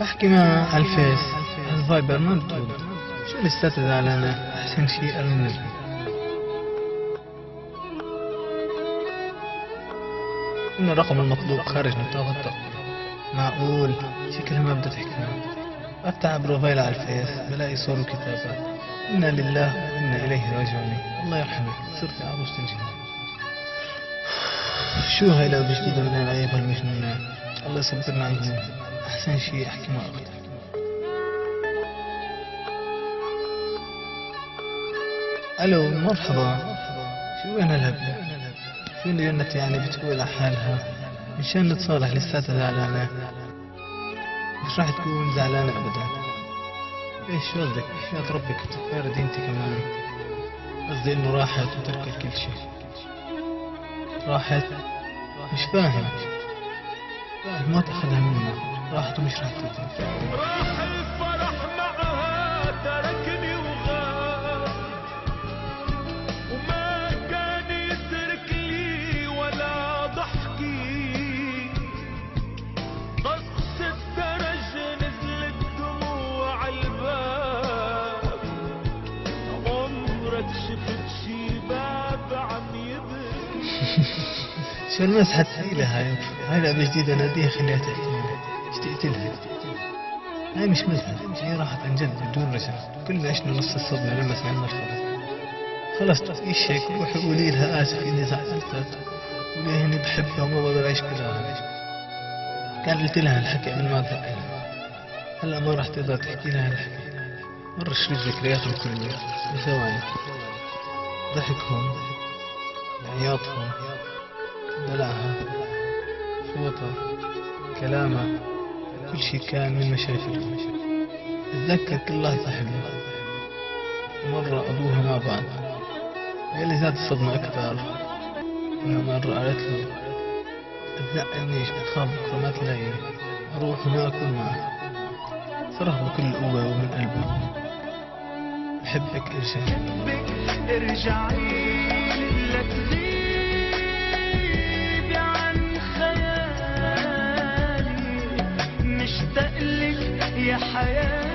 بحكي مع ال Face. الفايبر ما بترد شو لساتها زعلانة أحسن شيء أرن لها إن الرقم المطلوب خارج نطاق التغطية معقول؟ شي كلمة بدها تحكيها أفتح profile على ال Face بلاقي صور وكتابات. إنا لله وإنا إليه راجعون. الله يرحمك. صرت عروس تنجي شو هاي لو جديدة من العيب المجنونة الله يصبرنا عنهم أحسن شيء أحكي مع أختي ألو مرحبا. شو وين هالهبلة شو اللي جنت يعني بتقول على حالها؟ مشان نتصالح لساتها زعلانة؟ مش راح تكون زعلانة أبدا. إيش قصدك يا ربك تفارد انت كمان. قصدي إنه راحت وتركت كل شيء. راحت؟ مش فاهم. ما تأخذها منا راحت ومش راح ترجع راح الفرح معها تركني وغاب وما كان يترك لي ولا ضحكي ضغط الدرج نزلت دموع الباب عمرك شفت شي باب عم يبكي شو المسحة الثقيلة هاي؟ هاي لعبة جديدة ناديها خليها تحكي. إيش تقتلها هاي مش مزحة هي راحت عن جد بدون رجعة. كلنا عشنا نص الصدمة لما سمعنا الخبر خلص إيش هيك؟ روحي قولي لها آسف إني زعلتك قولي إني بحبها وما بقدر أعيش بلاها كان قلت لها الحكي قبل ما اتذكرها هلأ ما راح تقدر تحكي لها الحكي. مرة شريط ذكرياتهم كلها بثواني ضحكهم. عياطهم. دلعها صوتها. كلامها. كل شي كان من مشاكلهم اتذكر كل لحظة حلوة مرة أبوها ما بعد يلي زاد الصدمة إنها مرة قالت له تزعلنيش بتخاف بكرة ما تلاقي أروح وما أكون معك صرخ بكل قوة ومن قلبه بحبك إرجعي. إرجعي. يا حياتي